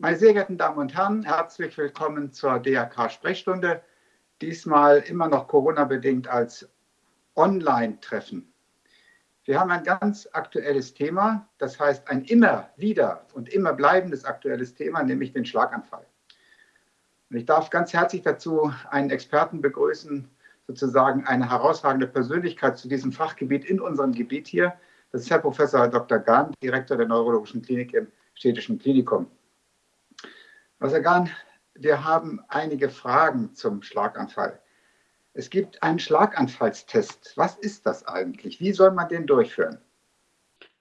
Meine sehr geehrten Damen und Herren, herzlich willkommen zur DRK-Sprechstunde. Diesmal immer noch Corona-bedingt als Online-Treffen. Wir haben ein ganz aktuelles Thema, das heißt ein immer wieder und immer bleibendes aktuelles Thema, nämlich den Schlaganfall. Und ich darf ganz herzlich dazu einen Experten begrüßen, sozusagen eine herausragende Persönlichkeit zu diesem Fachgebiet in unserem Gebiet hier. Das ist Herr Professor Dr. Gahn, Direktor der Neurologischen Klinik im Städtischen Klinikum. Herr Sagan, wir haben einige Fragen zum Schlaganfall. Es gibt einen Schlaganfallstest. Was ist das eigentlich? Wie soll man den durchführen?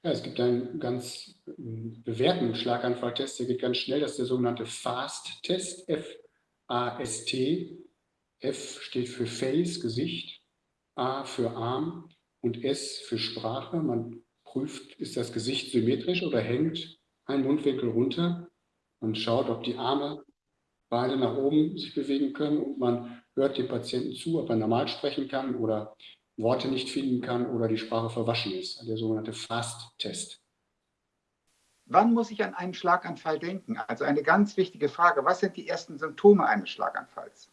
Ja, es gibt einen ganz bewährten Schlaganfalltest, der geht ganz schnell. Das ist der sogenannte FAST-Test, F-A-S-T. F steht für Face, Gesicht, A für Arm und S für Sprache. Man prüft, ist das Gesicht symmetrisch oder hängt ein Mundwinkel runter. Man schaut, ob die Arme beide nach oben sich bewegen können und man hört dem Patienten zu, ob er normal sprechen kann oder Worte nicht finden kann oder die Sprache verwaschen ist. Der sogenannte FAST-Test. Wann muss ich an einen Schlaganfall denken? Also eine ganz wichtige Frage. Was sind die ersten Symptome eines Schlaganfalls?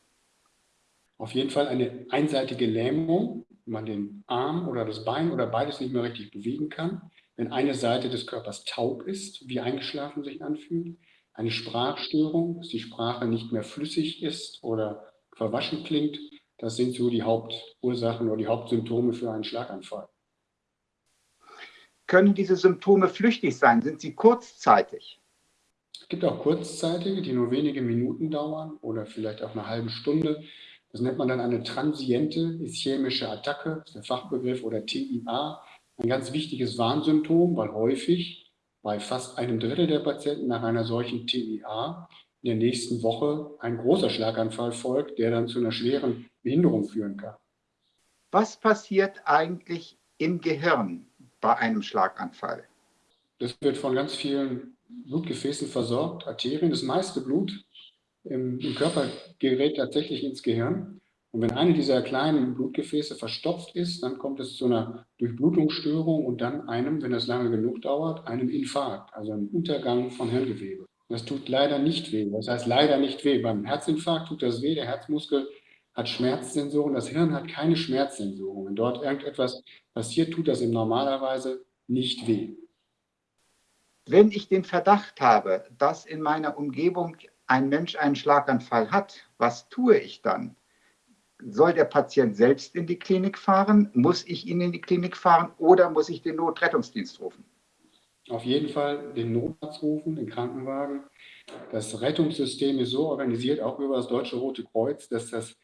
Auf jeden Fall eine einseitige Lähmung, wenn man den Arm oder das Bein oder beides nicht mehr richtig bewegen kann. Wenn eine Seite des Körpers taub ist, wie eingeschlafen sich anfühlt eine Sprachstörung, dass die Sprache nicht mehr flüssig ist oder verwaschen klingt. Das sind so die Hauptursachen oder die Hauptsymptome für einen Schlaganfall. Können diese Symptome flüchtig sein? Sind sie kurzzeitig? Es gibt auch kurzzeitige, die nur wenige Minuten dauern oder vielleicht auch eine halbe Stunde. Das nennt man dann eine transiente ischämische Attacke, das ist der Fachbegriff, oder TIA. Ein ganz wichtiges Warnsymptom, weil häufig bei fast einem Drittel der Patienten nach einer solchen TIA in der nächsten Woche ein großer Schlaganfall folgt, der dann zu einer schweren Behinderung führen kann. Was passiert eigentlich im Gehirn bei einem Schlaganfall? Das wird von ganz vielen Blutgefäßen versorgt, Arterien. Das meiste Blut im, im Körper gerät tatsächlich ins Gehirn. Und wenn eine dieser kleinen Blutgefäße verstopft ist, dann kommt es zu einer Durchblutungsstörung und dann einem, wenn das lange genug dauert, einem Infarkt, also einem Untergang von Hirngewebe. Das tut leider nicht weh. Das heißt leider nicht weh. Beim Herzinfarkt tut das weh. Der Herzmuskel hat Schmerzsensoren. Das Hirn hat keine Schmerzsensoren. Wenn dort irgendetwas passiert, tut das ihm normalerweise nicht weh. Wenn ich den Verdacht habe, dass in meiner Umgebung ein Mensch einen Schlaganfall hat, was tue ich dann? Soll der Patient selbst in die Klinik fahren? Muss ich ihn in die Klinik fahren oder muss ich den Notrettungsdienst rufen? Auf jeden Fall den Notarzt rufen, den Krankenwagen. Das Rettungssystem ist so organisiert, auch über das Deutsche Rote Kreuz, dass das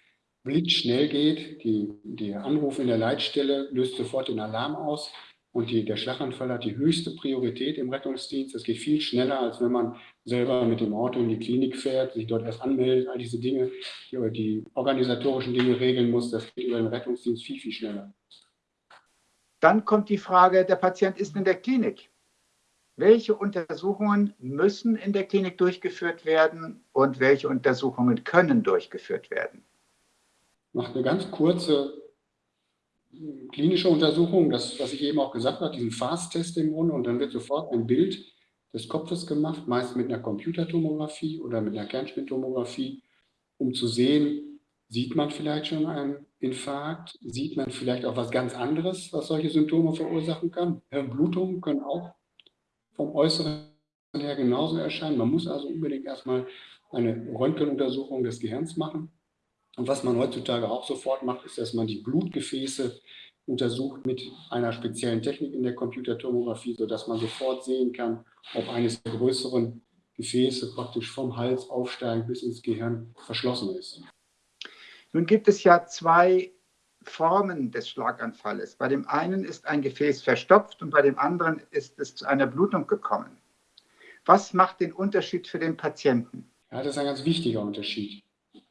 blitzschnell geht. Die, der Anruf in der Leitstelle löst sofort den Alarm aus. Und die, der Schlaganfall hat die höchste Priorität im Rettungsdienst. Es geht viel schneller, als wenn man selber mit dem Auto in die Klinik fährt, sich dort erst anmeldet, all diese Dinge, die, die organisatorischen Dinge regeln muss. Das geht über den Rettungsdienst viel, viel schneller. Dann kommt die Frage, der Patient ist in der Klinik. Welche Untersuchungen müssen in der Klinik durchgeführt werden und welche Untersuchungen können durchgeführt werden? Macht eine ganz kurze klinische Untersuchung, das, was ich eben auch gesagt habe, diesen Fast-Test im Grunde, und dann wird sofort ein Bild des Kopfes gemacht, meist mit einer Computertomographie oder mit einer Kernspintomographie, um zu sehen, sieht man vielleicht schon einen Infarkt, sieht man vielleicht auch was ganz anderes, was solche Symptome verursachen kann. Hirnblutungen können auch vom Äußeren her genauso erscheinen. Man muss also unbedingt erstmal eine Röntgenuntersuchung des Gehirns machen. Und was man heutzutage auch sofort macht, ist, dass man die Blutgefäße untersucht mit einer speziellen Technik in der Computertomographie, sodass man sofort sehen kann, ob eines der größeren Gefäße praktisch vom Hals aufsteigend bis ins Gehirn verschlossen ist. Nun gibt es ja zwei Formen des Schlaganfalles. Bei dem einen ist ein Gefäß verstopft und bei dem anderen ist es zu einer Blutung gekommen. Was macht den Unterschied für den Patienten? Ja, das ist ein ganz wichtiger Unterschied.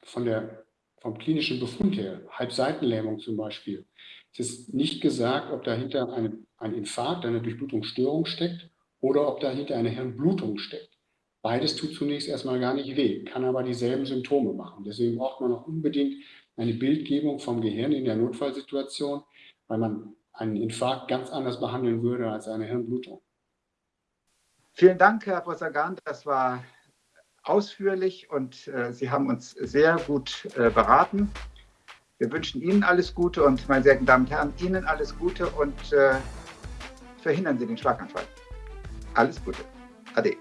Von der vom klinischen Befund her, Halbseitenlähmung zum Beispiel, es ist nicht gesagt, ob dahinter eine, ein Infarkt, eine Durchblutungsstörung steckt oder ob dahinter eine Hirnblutung steckt. Beides tut zunächst erstmal gar nicht weh, kann aber dieselben Symptome machen. Deswegen braucht man auch unbedingt eine Bildgebung vom Gehirn in der Notfallsituation, weil man einen Infarkt ganz anders behandeln würde als eine Hirnblutung. Vielen Dank, Herr Professor Gahn. Das war ausführlich und äh, Sie haben uns sehr gut äh, beraten. Wir wünschen Ihnen alles Gute und, meine sehr geehrten Damen und Herren, Ihnen alles Gute und äh, verhindern Sie den Schlaganfall. Alles Gute. Ade.